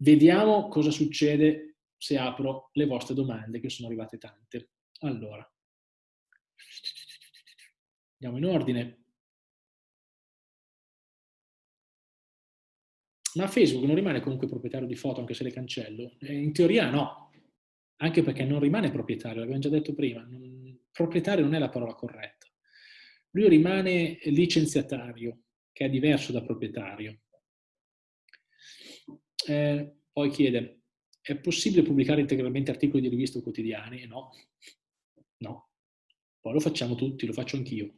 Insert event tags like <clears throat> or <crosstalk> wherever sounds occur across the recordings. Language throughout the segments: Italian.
Vediamo cosa succede se apro le vostre domande, che sono arrivate tante. Allora, andiamo in ordine. Ma Facebook non rimane comunque proprietario di foto anche se le cancello? Eh, in teoria no, anche perché non rimane proprietario, l'abbiamo già detto prima. Non, proprietario non è la parola corretta. Lui rimane licenziatario, che è diverso da proprietario. Eh, poi chiede, è possibile pubblicare integralmente articoli di riviste o quotidiani? No, no. Poi lo facciamo tutti, lo faccio anch'io.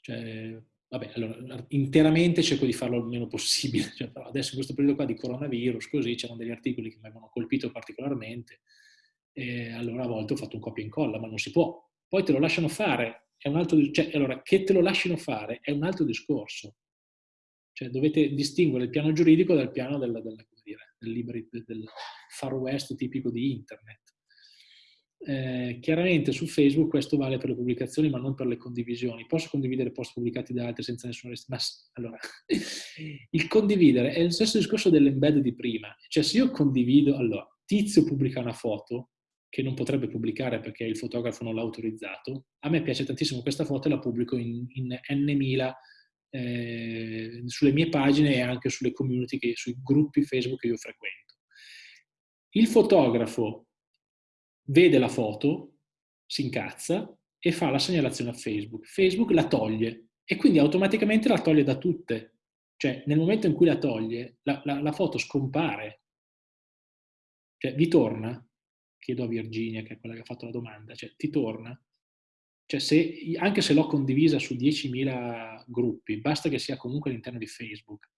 Cioè, vabbè, allora, interamente cerco di farlo il meno possibile. <laughs> Cioè, adesso in questo periodo qua di coronavirus, così, c'erano degli articoli che mi avevano colpito particolarmente, e allora a volte ho fatto un copia e incolla, ma non si può. Poi te lo lasciano fare, è un altro, cioè, allora, che te lo lasciano fare è un altro discorso. Cioè, dovete distinguere il piano giuridico dal piano del, del, dire, del, del far west tipico di internet. Eh, chiaramente su Facebook questo vale per le pubblicazioni ma non per le condivisioni. Posso condividere post pubblicati da altri senza nessuna restrizione? Allora, <laughs> il condividere è lo stesso discorso dell'embed di prima. Cioè se io condivido, allora, Tizio pubblica una foto che non potrebbe pubblicare perché il fotografo non l'ha autorizzato, a me piace tantissimo questa foto e la pubblico in, in n mila eh, sulle mie pagine e anche sulle community, che, sui gruppi Facebook che io frequento. Il fotografo vede la foto, si incazza e fa la segnalazione a Facebook. Facebook la toglie e quindi automaticamente la toglie da tutte. Cioè, nel momento in cui la toglie, la, la, la foto scompare. Cioè, vi torna? Chiedo a Virginia, che è quella che ha fatto la domanda. Cioè, ti torna? Cioè, se, anche se l'ho condivisa su 10.000 gruppi, basta che sia comunque all'interno di Facebook.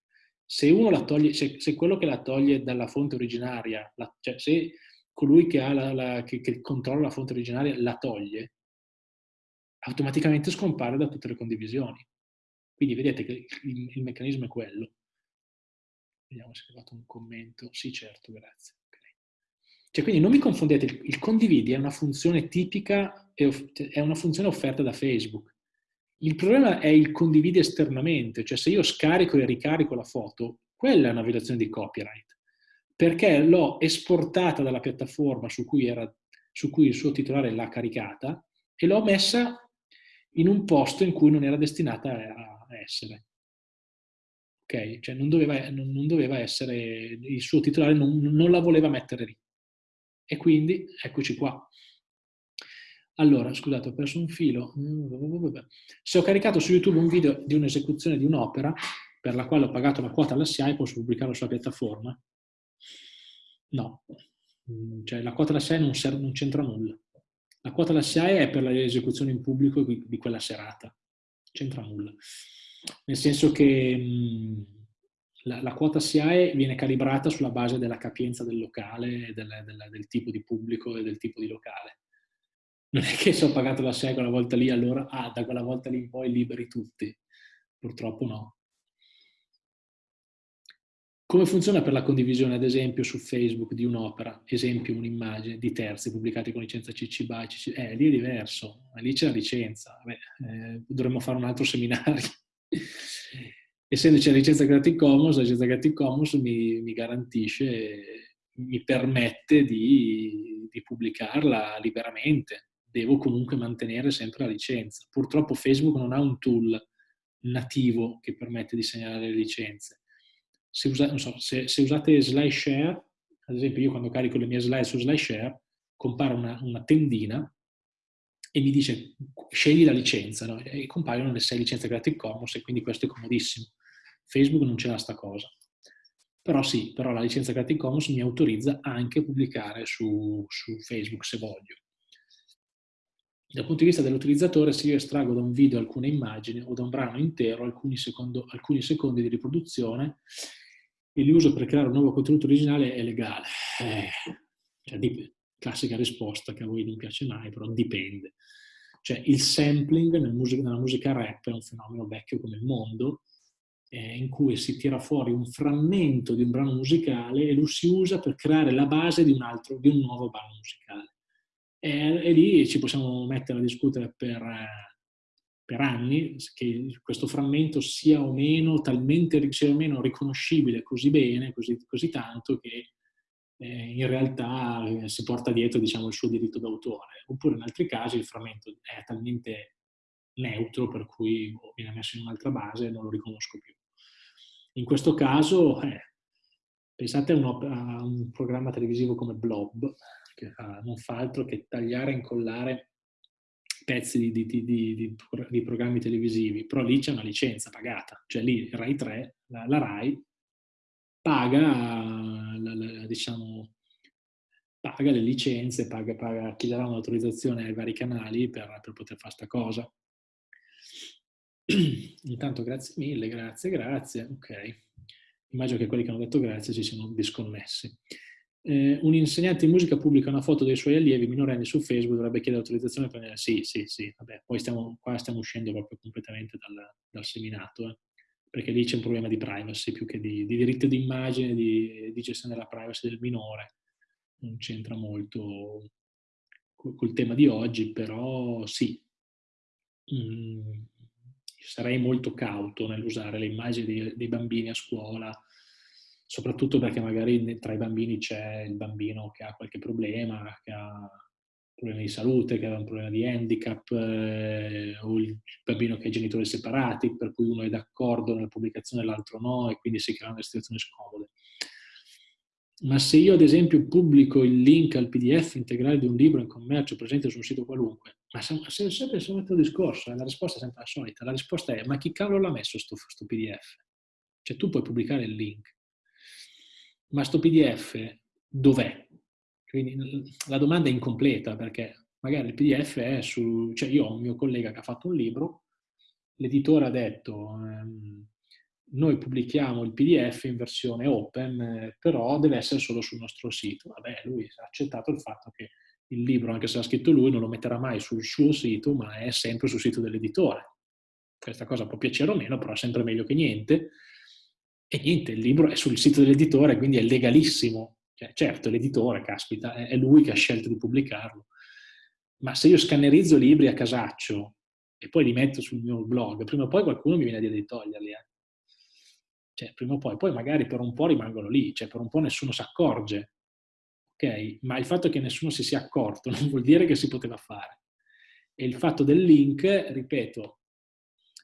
Se toglie, se, se quello che la toglie dalla fonte originaria, la, cioè se colui che, la, la, che, che controlla la fonte originaria la toglie, automaticamente scompare da tutte le condivisioni. Quindi vedete che il, il meccanismo è quello. Vediamo se è arrivato un commento. Sì, certo, grazie. Cioè, quindi non mi confondete, il, condividi è una funzione tipica, è una funzione offerta da Facebook. Il problema è il condividi esternamente, cioè se io scarico e ricarico la foto, quella è una violazione di copyright perché l'ho esportata dalla piattaforma su cui, era, su cui il suo titolare l'ha caricata e l'ho messa in un posto in cui non era destinata a essere. Ok? Cioè non doveva, non doveva essere, il suo titolare non, non la voleva mettere lì. E quindi, eccoci qua. Allora, scusate, ho perso un filo. Se ho caricato su YouTube un video di un'esecuzione di un'opera per la quale ho pagato la quota alla SIAE, posso pubblicarlo sulla piattaforma? No, mm, cioè la quota alla SIAE non, non c'entra nulla. La quota alla SIAE è per l'esecuzione in pubblico di quella serata, c'entra nulla. Nel senso che mm, la, la, quota SIAE viene calibrata sulla base della capienza del locale, del, del, del, tipo di pubblico e del tipo di locale. Non è che se ho pagato la SIAE quella volta lì, allora ah, da quella volta lì in poi liberi tutti. Purtroppo no. Come funziona per la condivisione, ad esempio, su Facebook di un'opera, esempio un'immagine di terzi pubblicati con licenza CC BY? CC... Eh, lì è diverso, lì c'è la licenza. Beh, eh, dovremmo fare un altro seminario. Essendoci la licenza Creative Commons, la licenza Creative Commons mi, mi garantisce, mi permette di, di pubblicarla liberamente. Devo comunque mantenere sempre la licenza. Purtroppo Facebook non ha un tool nativo che permette di segnalare le licenze se, usa, so, se, se usate SlideShare, ad esempio io quando carico le mie slide su SlideShare, compare una, una tendina e mi dice scegli la licenza, no? e compaiono le sei licenze Creative Commons e quindi questo è comodissimo. Facebook non ce l'ha sta cosa. Però sì, però la licenza Creative Commons mi autorizza anche a pubblicare su, su Facebook se voglio. Dal punto di vista dell'utilizzatore, se io estraggo da un video alcune immagini o da un brano intero alcuni, secondo, alcuni secondi di riproduzione, e li uso per creare un nuovo contenuto originale è legale. Eh, cioè, classica risposta che a voi non piace mai, però dipende. Cioè, il sampling nel musica, nella musica rap è un fenomeno vecchio come il mondo, eh, in cui si tira fuori un frammento di un brano musicale e lo si usa per creare la base di un, altro, di un nuovo brano musicale. E, e lì ci possiamo mettere a discutere per... Eh, per anni che questo frammento sia o meno talmente sia o meno riconoscibile così bene, così, così tanto che in realtà eh, si porta dietro diciamo, il suo diritto d'autore. Oppure in altri casi il frammento è talmente neutro per cui boh, viene messo in un'altra base e non lo riconosco più. In questo caso, eh, pensate a un, a un, programma televisivo come Blob, che fa, non fa altro che tagliare e incollare pezzi di, di, di, di, programmi televisivi, però lì c'è una licenza pagata, cioè lì Rai 3, la, la Rai, paga, la, la, diciamo, paga le licenze, paga, paga chi darà un'autorizzazione ai vari canali per, per poter fare questa cosa. <clears throat> Intanto grazie mille, grazie, grazie, ok. Immagino che quelli che hanno detto grazie si siano disconnessi. Eh, un insegnante di musica pubblica una foto dei suoi allievi minorenni su Facebook, dovrebbe chiedere autorizzazione per... Sì, sì, sì, vabbè, poi stiamo, qua stiamo uscendo proprio completamente dal, dal seminato, eh, perché lì c'è un problema di privacy più che di, di diritto d'immagine, di, di, gestione della privacy del minore. Non c'entra molto col, col, tema di oggi, però sì. Mm, sarei molto cauto nell'usare le immagini dei, dei, bambini a scuola, soprattutto perché magari tra i bambini c'è il bambino che ha qualche problema, che ha problemi di salute, che ha un problema di handicap, eh, o il bambino che ha genitori separati, per cui uno è d'accordo nella pubblicazione e l'altro no, e quindi si creano delle situazioni scomode. Ma se io ad esempio pubblico il link al pdf integrale di un libro in commercio presente su un sito qualunque, ma se, se, sempre il solito discorso, eh, la risposta è sempre la solita, la risposta è ma chi cavolo l'ha messo sto, sto pdf? Cioè tu puoi pubblicare il link, ma sto pdf dov'è? Quindi la domanda è incompleta perché magari il pdf è su, cioè io ho un mio collega che ha fatto un libro, l'editore ha detto ehm, noi pubblichiamo il PDF in versione open, eh, però deve essere solo sul nostro sito. Vabbè, lui ha accettato il fatto che il libro, anche se l'ha scritto lui, non lo metterà mai sul suo sito, ma è sempre sul sito dell'editore. Questa cosa può piacere o meno, però è sempre meglio che niente. E niente, il libro è sul sito dell'editore, quindi è legalissimo. Cioè, certo, l'editore, caspita, è lui che ha scelto di pubblicarlo. Ma se io scannerizzo libri a casaccio e poi li metto sul mio blog, prima o poi qualcuno mi viene a dire di toglierli. Eh. Cioè, prima o poi, poi magari per un po' rimangono lì, cioè per un po' nessuno si accorge, ok? Ma il fatto che nessuno si sia accorto <laughs> non vuol dire che si poteva fare. E il fatto del link, ripeto,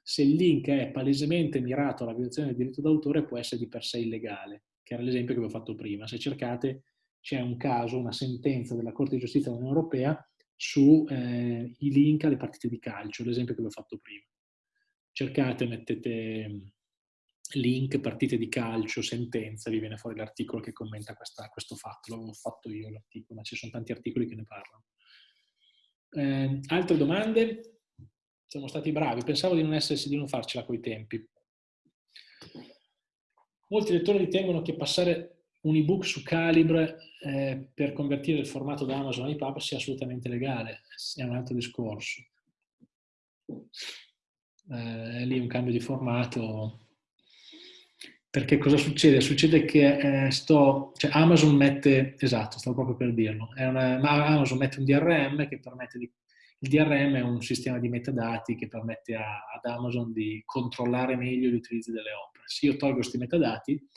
se il link è palesemente mirato alla violazione del diritto d'autore può essere di per sé illegale, che era l'esempio che avevo fatto prima. Se cercate c'è un caso, una sentenza della Corte di Giustizia dell'Unione Europea sui eh, link alle partite di calcio, l'esempio che avevo fatto prima. Cercate, mettete link, partite di calcio, sentenza, vi viene fuori l'articolo che commenta questa, questo fatto. L'avevo fatto io l'articolo, ma ci sono tanti articoli che ne parlano. Eh, altre domande? Siamo stati bravi, pensavo di non, essersi, di non farcela coi tempi. Molti lettori ritengono che passare un ebook su Calibre eh, per convertire il formato da Amazon a EPUB sia assolutamente legale, è un altro discorso. Eh, lì un cambio di formato perché cosa succede? Succede che eh, sto, cioè Amazon mette, esatto, stavo proprio per dirlo, una, Amazon mette un DRM che permette di, il DRM è un sistema di metadati che permette a, ad Amazon di controllare meglio l'utilizzo delle opere. Se io tolgo questi metadati,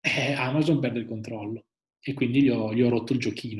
eh, Amazon perde il controllo e quindi gli ho, gli ho rotto il giochino.